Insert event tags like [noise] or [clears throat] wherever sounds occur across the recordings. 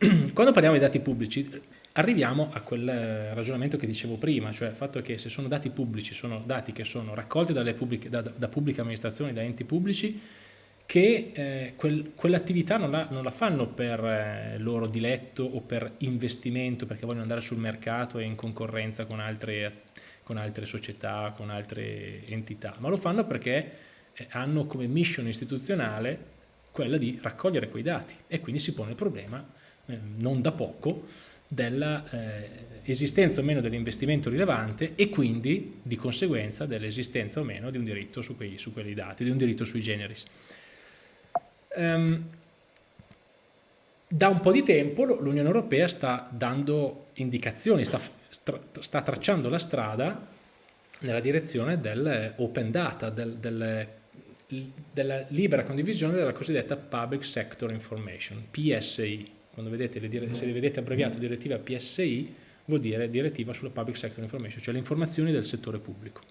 [clears throat] quando parliamo di dati pubblici arriviamo a quel ragionamento che dicevo prima, cioè il fatto che se sono dati pubblici, sono dati che sono raccolti pubbliche, da, da, pubbliche amministrazioni, da enti pubblici, che eh, quel, quell'attività non, non, la fanno per eh, loro diletto o per investimento, perché vogliono andare sul mercato e in concorrenza con altre, con altre società, con altre entità, ma lo fanno perché eh, hanno come mission istituzionale quella di raccogliere quei dati e quindi si pone il problema, eh, non da poco, dell'esistenza eh, o meno dell'investimento rilevante e quindi di conseguenza dell'esistenza o meno di un diritto su, quei, su quelli dati, di un diritto sui generis. Um, da un po' di tempo l'Unione Europea sta dando indicazioni, sta, sta, tracciando la strada nella direzione dell'open data, del, del, della libera condivisione della cosiddetta Public Sector Information, PSI quando vedete le, se le vedete abbreviato direttiva PSI vuol dire direttiva sulla Public Sector Information, cioè le informazioni del settore pubblico.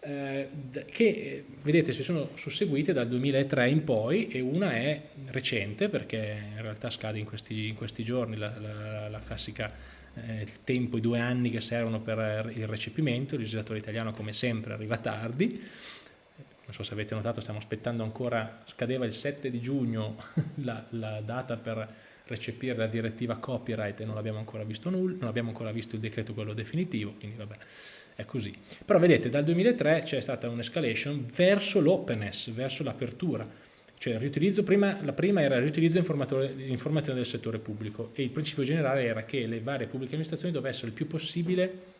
Eh, che vedete si sono susseguite dal 2003 in poi e una è recente perché in realtà scade in questi, in questi giorni la, la, la classica eh, il tempo, i due anni che servono per il recepimento, il legislatore italiano come sempre arriva tardi, non so se avete notato stiamo aspettando ancora, scadeva il 7 di giugno [laughs] la, la data per recepire la direttiva copyright e non abbiamo ancora visto nulla, non abbiamo ancora visto il decreto quello definitivo, quindi vabbè, è così. Però vedete, dal 2003 c'è stata un'escalation verso l'openness, verso l'apertura, cioè prima, la prima era il riutilizzo informazione del settore pubblico e il principio generale era che le varie pubbliche amministrazioni dovessero il più possibile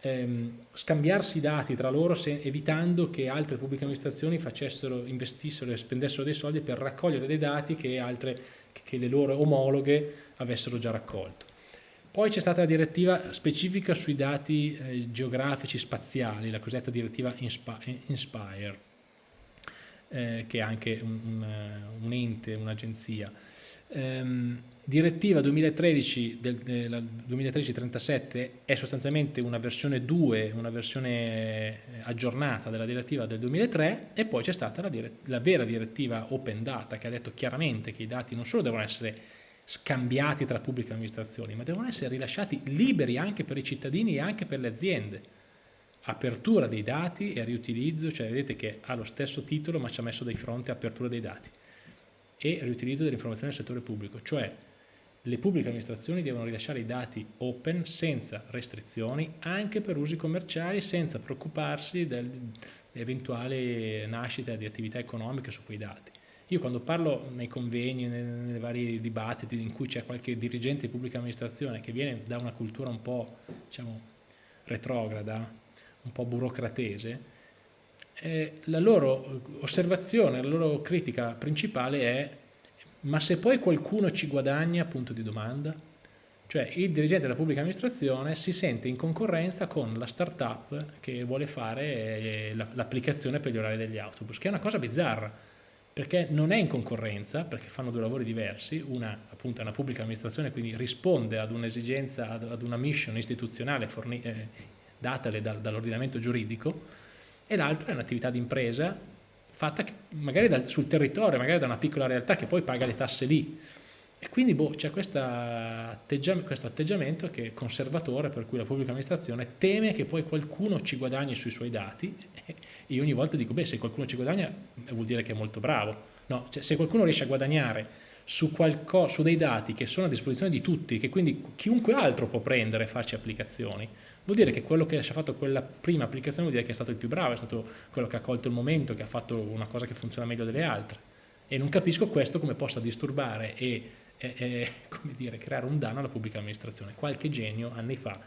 ehm, scambiarsi i dati tra loro se, evitando che altre pubbliche amministrazioni facessero, investissero e spendessero dei soldi per raccogliere dei dati che altre che le loro omologhe avessero già raccolto. Poi c'è stata la direttiva specifica sui dati eh, geografici spaziali, la cosiddetta direttiva Inspire, eh, che è anche un, un, un ente, un'agenzia. Ehm, direttiva 2013 del, del 2013-37 è sostanzialmente una versione 2, una versione eh, aggiornata della direttiva del 2003 e poi c'è stata la, la, vera direttiva Open Data che ha detto chiaramente che i dati non solo devono essere scambiati tra pubbliche amministrazioni ma devono essere rilasciati liberi anche per i cittadini e anche per le aziende. Apertura dei dati e riutilizzo, cioè vedete che ha lo stesso titolo ma ci ha messo di fronte apertura dei dati e riutilizzo dell'informazione del settore pubblico, cioè le pubbliche amministrazioni devono rilasciare i dati open senza restrizioni anche per usi commerciali senza preoccuparsi dell'eventuale nascita di attività economiche su quei dati. Io quando parlo nei convegni, nei vari dibattiti in cui c'è qualche dirigente di pubblica amministrazione che viene da una cultura un po' diciamo, retrograda, un po' burocratese, eh, la loro osservazione, la loro critica principale è ma se poi qualcuno ci guadagna, punto di domanda? Cioè il dirigente della pubblica amministrazione si sente in concorrenza con la start-up che vuole fare eh, l'applicazione per gli orari degli autobus, che è una cosa bizzarra, perché non è in concorrenza, perché fanno due lavori diversi, una appunto è una pubblica amministrazione, quindi risponde ad un'esigenza, ad una mission istituzionale eh, datale dall'ordinamento giuridico, e l'altra è un'attività di impresa fatta magari dal, sul territorio, magari da una piccola realtà che poi paga le tasse lì. E quindi boh, c'è questo atteggiamento che è conservatore per cui la pubblica amministrazione teme che poi qualcuno ci guadagni sui suoi dati [laughs] e io ogni volta dico, beh se qualcuno ci guadagna vuol dire che è molto bravo. No, cioè, se qualcuno riesce a guadagnare su, su, dei dati che sono a disposizione di tutti, che quindi chiunque altro può prendere e farci applicazioni, vuol dire che quello che ci ha fatto quella prima applicazione vuol dire che è stato il più bravo, è stato quello che ha colto il momento, che ha fatto una cosa che funziona meglio delle altre. E non capisco questo come possa disturbare e, e, e [laughs] dire, creare un danno alla pubblica amministrazione. Qualche genio anni fa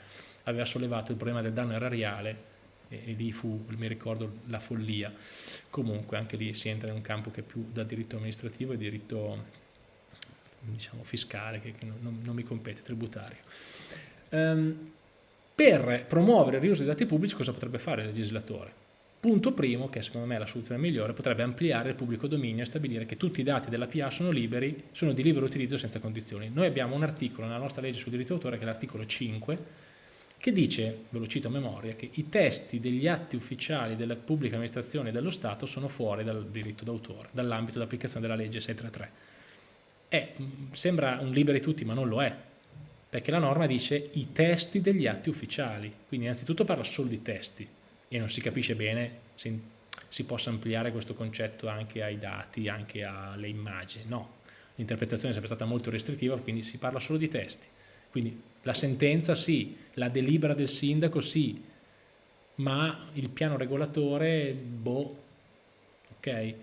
aveva sollevato il problema del danno erariale e, e lì fu, mi ricordo, la follia. Comunque anche lì si entra in un campo che è più da diritto amministrativo e diritto diciamo, fiscale, che, che non, non, mi compete, tributario. Um, per promuovere il riuso dei dati pubblici cosa potrebbe fare il legislatore? Punto primo, che secondo me è la soluzione migliore, potrebbe ampliare il pubblico dominio e stabilire che tutti i dati della PA sono liberi, sono di libero utilizzo senza condizioni. Noi abbiamo un articolo nella nostra legge sul diritto d'autore, che è l'articolo 5, che dice, ve lo cito a memoria, che i testi degli atti ufficiali della pubblica amministrazione e dello Stato sono fuori dal diritto d'autore, dall'ambito d'applicazione della legge 633 è, sembra un liberi tutti ma non lo è, perché la norma dice i testi degli atti ufficiali, quindi innanzitutto parla solo di testi e non si capisce bene se si possa ampliare questo concetto anche ai dati, anche alle immagini, no, l'interpretazione è sempre stata molto restrittiva, quindi si parla solo di testi, quindi la sentenza sì, la delibera del sindaco sì, ma il piano regolatore, boh, ok,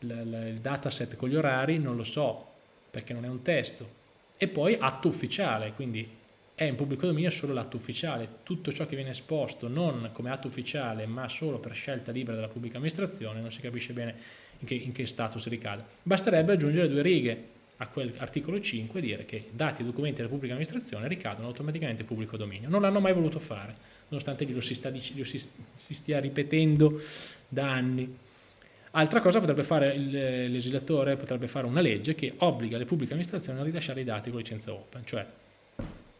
il dataset con gli orari non lo so, perché non è un testo, e poi atto ufficiale, quindi è in pubblico dominio solo l'atto ufficiale, tutto ciò che viene esposto non come atto ufficiale ma solo per scelta libera della pubblica amministrazione non si capisce bene in che, in che status ricade. Basterebbe aggiungere due righe a quell'articolo 5 e dire che dati e documenti della pubblica amministrazione ricadono automaticamente in pubblico dominio. Non l'hanno mai voluto fare, nonostante glielo si, sta, glielo si, si stia ripetendo da anni. Altra cosa potrebbe fare il legislatore, potrebbe fare una legge che obbliga le pubbliche amministrazioni a rilasciare i dati con licenza open, cioè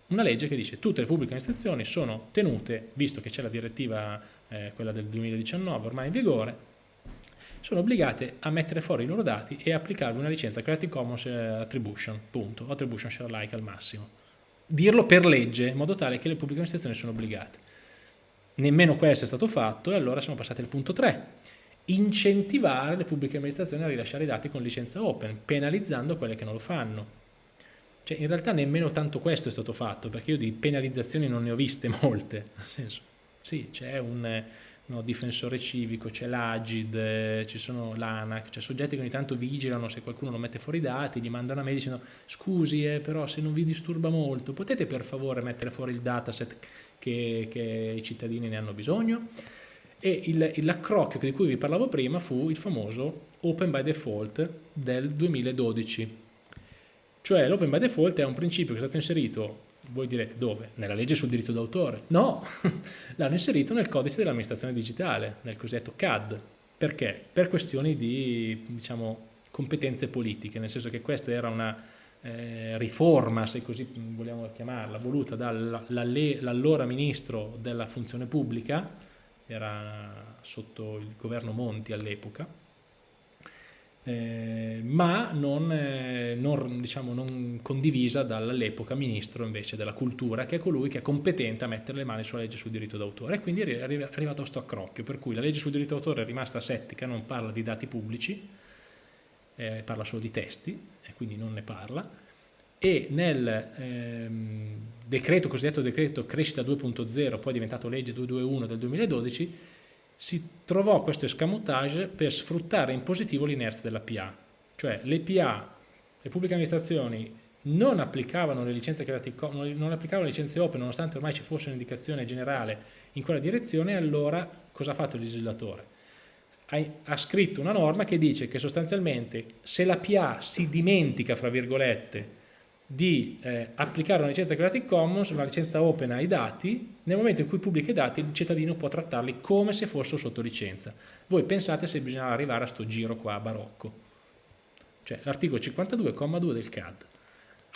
una legge che dice tutte le pubbliche amministrazioni sono tenute, visto che c'è la direttiva, eh, quella del 2019 ormai in vigore, sono obbligate a mettere fuori i loro dati e applicarvi una licenza Creative Commons eh, Attribution, punto, Attribution Share Like al massimo. Dirlo per legge, in modo tale che le pubbliche amministrazioni sono obbligate. Nemmeno questo è stato fatto e allora siamo passati al punto 3 incentivare le pubbliche amministrazioni a rilasciare i dati con licenza open, penalizzando quelle che non lo fanno. Cioè, in realtà nemmeno tanto questo è stato fatto, perché io di penalizzazioni non ne ho viste [laughs] molte. Nel senso, sì, c'è un no, difensore civico, c'è l'Agid, ci sono l'ANAC, c'è soggetti che ogni tanto vigilano se qualcuno non mette fuori i dati, gli mandano a me dicendo scusi, eh, però se non vi disturba molto, potete per favore mettere fuori il dataset che, che i cittadini ne hanno bisogno? E l'accrocchio di cui vi parlavo prima fu il famoso Open by Default del 2012. Cioè l'Open by Default è un principio che è stato inserito, voi direte dove? Nella legge sul diritto d'autore? No, [laughs] l'hanno inserito nel codice dell'amministrazione digitale, nel cosiddetto CAD. Perché? Per questioni di diciamo, competenze politiche, nel senso che questa era una eh, riforma, se così vogliamo chiamarla, voluta dall'allora ministro della funzione pubblica, era sotto il governo Monti all'epoca, eh, ma non, eh, non, diciamo, non condivisa dall'epoca ministro invece della cultura, che è colui che è competente a mettere le mani sulla legge sul diritto d'autore. E quindi è arrivato a sto accrocchio, per cui la legge sul diritto d'autore è rimasta settica, non parla di dati pubblici, eh, parla solo di testi, e quindi non ne parla, e nel ehm, decreto, cosiddetto decreto crescita 2.0, poi diventato legge 221 del 2012, si trovò questo escamotage per sfruttare in positivo l'inerzia della PA, cioè le PA, le pubbliche amministrazioni non applicavano le licenze non applicavano le licenze open nonostante ormai ci fosse un'indicazione generale in quella direzione allora cosa ha fatto il legislatore? Ha, ha, scritto una norma che dice che sostanzialmente se la PA si dimentica fra virgolette di eh, applicare una licenza Creative Commons, una licenza open ai dati, nel momento in cui pubblica i dati il cittadino può trattarli come se fossero sotto licenza. Voi pensate se bisogna arrivare a sto giro qua barocco. Cioè l'articolo 52,2 del CAD.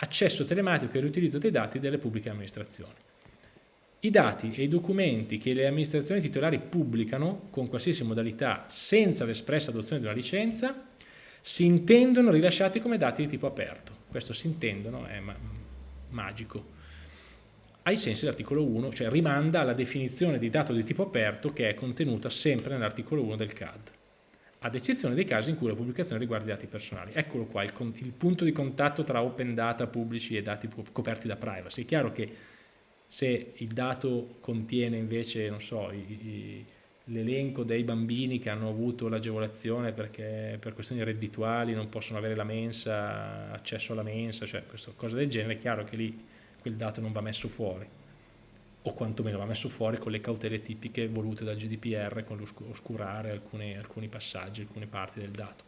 Accesso telematico e riutilizzo dei dati delle pubbliche amministrazioni. I dati e i documenti che le amministrazioni titolari pubblicano con qualsiasi modalità senza l'espressa adozione di una licenza si intendono rilasciati come dati di tipo aperto questo si intendono, è ma magico, ai sensi dell'articolo 1, cioè rimanda alla definizione di dato di tipo aperto che è contenuta sempre nell'articolo 1 del CAD, ad eccezione dei casi in cui la pubblicazione riguarda i dati personali. Eccolo qua, il, il punto di contatto tra open data pubblici e dati coperti da privacy. È chiaro che se il dato contiene invece, non so, i, i l'elenco dei bambini che hanno avuto l'agevolazione perché per questioni reddituali non possono avere la mensa, accesso alla mensa, cioè questa cosa del genere, è chiaro che lì quel dato non va messo fuori o quantomeno va messo fuori con le cautele tipiche volute dal GDPR con l'oscurare alcuni, alcuni passaggi, alcune parti del dato.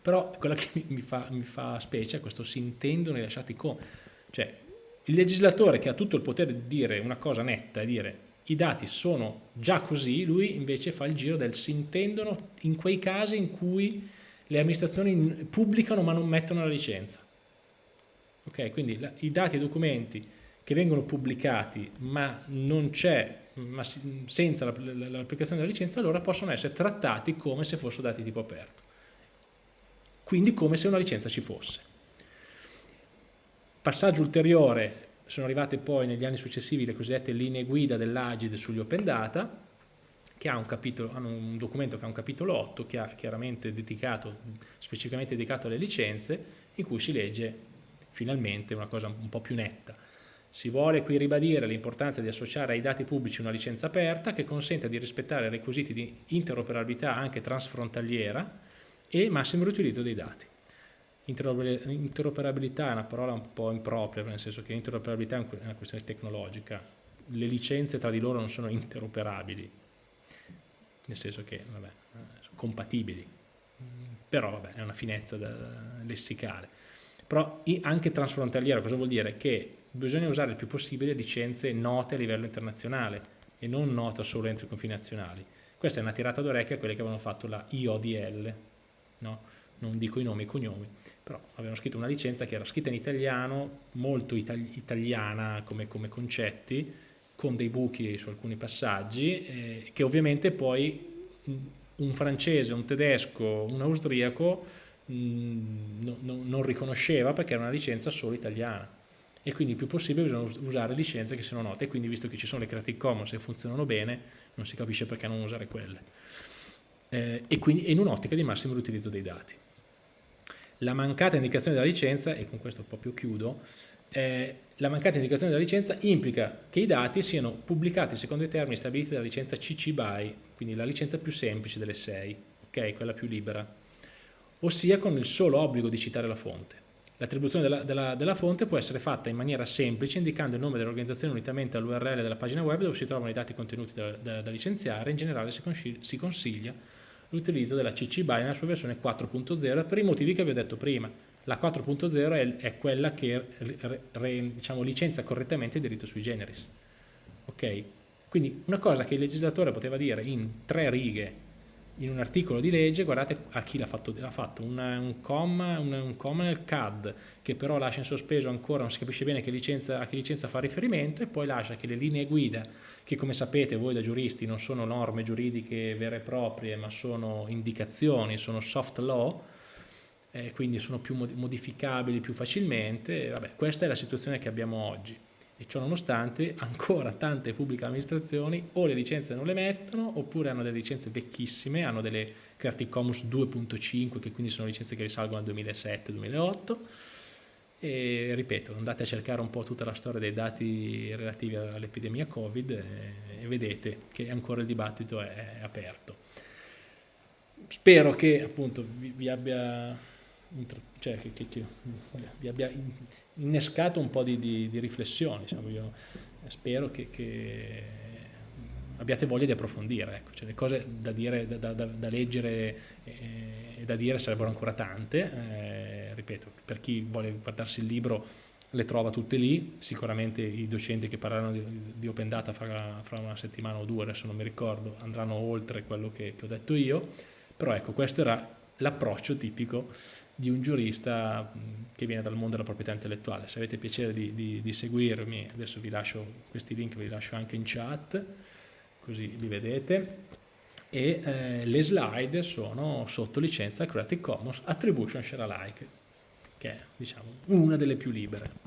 Però quella che mi fa, mi fa specie è questo si intendono i lasciati come, cioè il legislatore che ha tutto il potere di dire una cosa netta e dire i dati sono già così, lui invece fa il giro del si intendono in quei casi in cui le amministrazioni pubblicano ma non mettono la licenza. Ok, quindi la, i dati e i documenti che vengono pubblicati ma non c'è, ma si, senza l'applicazione della licenza, allora possono essere trattati come se fossero dati tipo aperto. Quindi come se una licenza ci fosse. Passaggio ulteriore, sono arrivate poi negli anni successivi le cosiddette linee guida dell'Agid sugli open data, che ha un capitolo, hanno un documento che ha un capitolo 8, che ha chiaramente dedicato, specificamente dedicato alle licenze, in cui si legge finalmente una cosa un po' più netta. Si vuole qui ribadire l'importanza di associare ai dati pubblici una licenza aperta che consenta di rispettare i requisiti di interoperabilità anche transfrontaliera e massimo riutilizzo dei dati. Interoperabilità è una parola un po' impropria, nel senso che interoperabilità è una questione tecnologica, le licenze tra di loro non sono interoperabili, nel senso che vabbè, sono compatibili, però vabbè, è una finezza lessicale. Però anche transfrontaliera cosa vuol dire? Che bisogna usare il più possibile licenze note a livello internazionale e non note solo entro i confini nazionali. Questa è una tirata d'orecchia a quelle che avevano fatto la IODL, no? Non dico i nomi e i cognomi, però avevano scritto una licenza che era scritta in italiano, molto itali italiana come, come, concetti, con dei buchi su alcuni passaggi, eh, che ovviamente poi un francese, un tedesco, un austriaco mh, no, no, non riconosceva perché era una licenza solo italiana. E quindi il più possibile bisogna usare licenze che siano note. E quindi visto che ci sono le Creative Commons e funzionano bene non si capisce perché non usare quelle. Eh, e quindi in un'ottica di massimo riutilizzo dei dati la mancata indicazione della licenza, e con questo proprio chiudo, eh, la mancata indicazione della licenza implica che i dati siano pubblicati secondo i termini stabiliti dalla licenza CC BY, quindi la licenza più semplice delle sei, ok, quella più libera, ossia con il solo obbligo di citare la fonte. L'attribuzione della, della, della, fonte può essere fatta in maniera semplice indicando il nome dell'organizzazione unitamente all'URL della pagina web dove si trovano i dati contenuti da, da, da licenziare, in generale si consiglia l'utilizzo della CC BY nella sua versione 4.0 per i motivi che vi ho detto prima. La 4.0 è, è, quella che re, re, diciamo, licenzia correttamente il diritto sui generis. Ok? Quindi una cosa che il legislatore poteva dire in tre righe in un articolo di legge, guardate a chi l'ha fatto, ha fatto. Una, un, comma, un, un comma nel CAD che però lascia in sospeso ancora, non si capisce bene che licenza, a che licenza fa riferimento e poi lascia che le linee guida, che come sapete voi da giuristi non sono norme giuridiche vere e proprie ma sono indicazioni, sono soft law, eh, quindi sono più modificabili più facilmente, vabbè, questa è la situazione che abbiamo oggi e ciò nonostante ancora tante pubbliche amministrazioni o le licenze non le mettono oppure hanno delle licenze vecchissime, hanno delle Creative Commons 2.5 che quindi sono licenze che risalgono al 2007-2008 e ripeto andate a cercare un po' tutta la storia dei dati relativi all'epidemia Covid e, e, vedete che ancora il dibattito è, è aperto. Spero che appunto vi, vi abbia cioè, che, che, che, vi abbia innescato un po' di, di, di riflessioni. Diciamo. Io spero che, abbiate voglia di approfondire. Ecco. Cioè, le cose da, dire, da, da, da leggere e da dire sarebbero ancora tante. Eh, ripeto, per chi vuole guardarsi il libro le trova tutte lì, sicuramente i docenti che parleranno di, di Open Data fra, fra, una settimana o due, adesso non mi ricordo, andranno oltre quello che, che ho detto io, però ecco questo era l'approccio tipico di un giurista che viene dal mondo della proprietà intellettuale. Se avete piacere di, di, di seguirmi, adesso vi lascio questi link, vi lascio anche in chat, così li vedete. E eh, le slide sono sotto licenza Creative Commons Attribution Share Alike, che è diciamo, una delle più libere.